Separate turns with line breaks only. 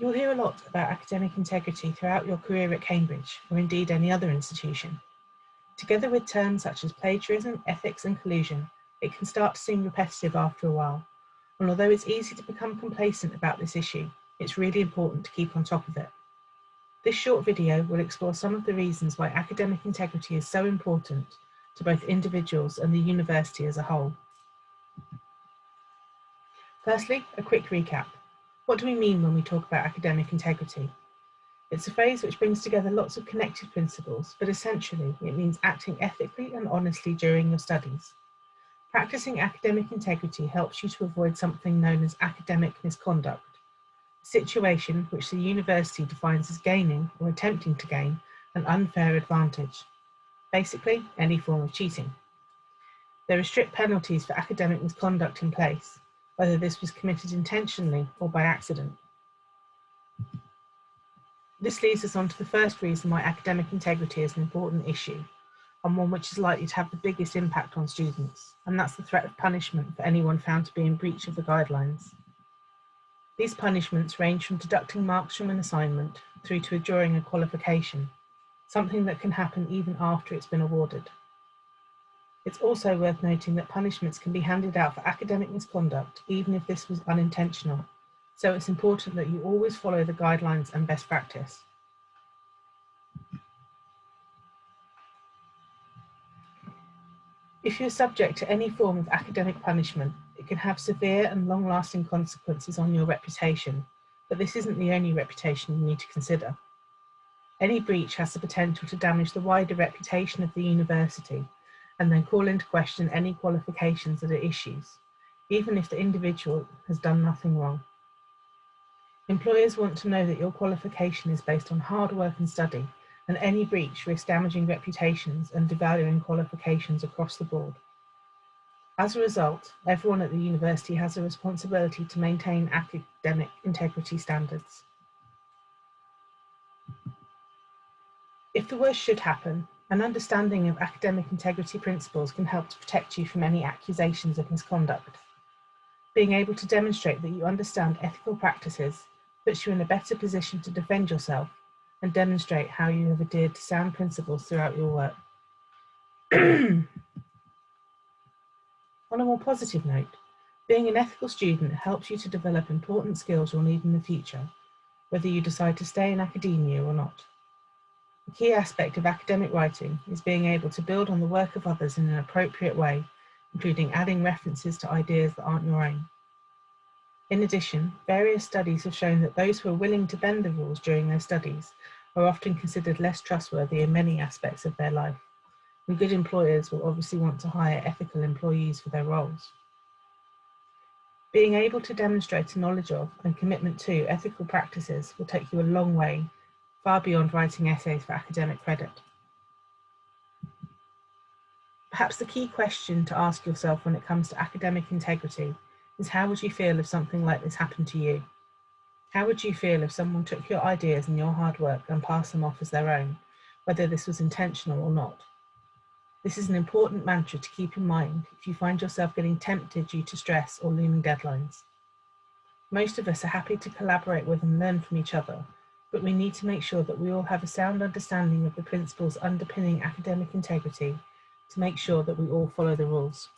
You'll hear a lot about academic integrity throughout your career at Cambridge, or indeed any other institution. Together with terms such as plagiarism, ethics and collusion, it can start to seem repetitive after a while. And although it's easy to become complacent about this issue, it's really important to keep on top of it. This short video will explore some of the reasons why academic integrity is so important to both individuals and the university as a whole. Firstly, a quick recap. What do we mean when we talk about academic integrity? It's a phrase which brings together lots of connected principles, but essentially it means acting ethically and honestly during your studies. Practicing academic integrity helps you to avoid something known as academic misconduct, a situation which the university defines as gaining or attempting to gain an unfair advantage. Basically, any form of cheating. There are strict penalties for academic misconduct in place, whether this was committed intentionally or by accident. This leads us on to the first reason why academic integrity is an important issue, and one which is likely to have the biggest impact on students, and that's the threat of punishment for anyone found to be in breach of the guidelines. These punishments range from deducting marks from an assignment through to withdrawing a qualification, something that can happen even after it's been awarded. It's also worth noting that punishments can be handed out for academic misconduct, even if this was unintentional. So it's important that you always follow the guidelines and best practice. If you're subject to any form of academic punishment, it can have severe and long-lasting consequences on your reputation, but this isn't the only reputation you need to consider. Any breach has the potential to damage the wider reputation of the university and then call into question any qualifications that are issues, even if the individual has done nothing wrong. Employers want to know that your qualification is based on hard work and study, and any breach risks damaging reputations and devaluing qualifications across the board. As a result, everyone at the university has a responsibility to maintain academic integrity standards. If the worst should happen, an understanding of academic integrity principles can help to protect you from any accusations of misconduct. Being able to demonstrate that you understand ethical practices puts you in a better position to defend yourself and demonstrate how you have adhered to sound principles throughout your work. On a more positive note, being an ethical student helps you to develop important skills you'll need in the future, whether you decide to stay in academia or not. A key aspect of academic writing is being able to build on the work of others in an appropriate way, including adding references to ideas that aren't your own. In addition, various studies have shown that those who are willing to bend the rules during their studies are often considered less trustworthy in many aspects of their life, and good employers will obviously want to hire ethical employees for their roles. Being able to demonstrate a knowledge of and commitment to ethical practices will take you a long way far beyond writing essays for academic credit. Perhaps the key question to ask yourself when it comes to academic integrity is how would you feel if something like this happened to you? How would you feel if someone took your ideas and your hard work and passed them off as their own, whether this was intentional or not? This is an important mantra to keep in mind if you find yourself getting tempted due to stress or looming deadlines. Most of us are happy to collaborate with and learn from each other, but we need to make sure that we all have a sound understanding of the principles underpinning academic integrity to make sure that we all follow the rules.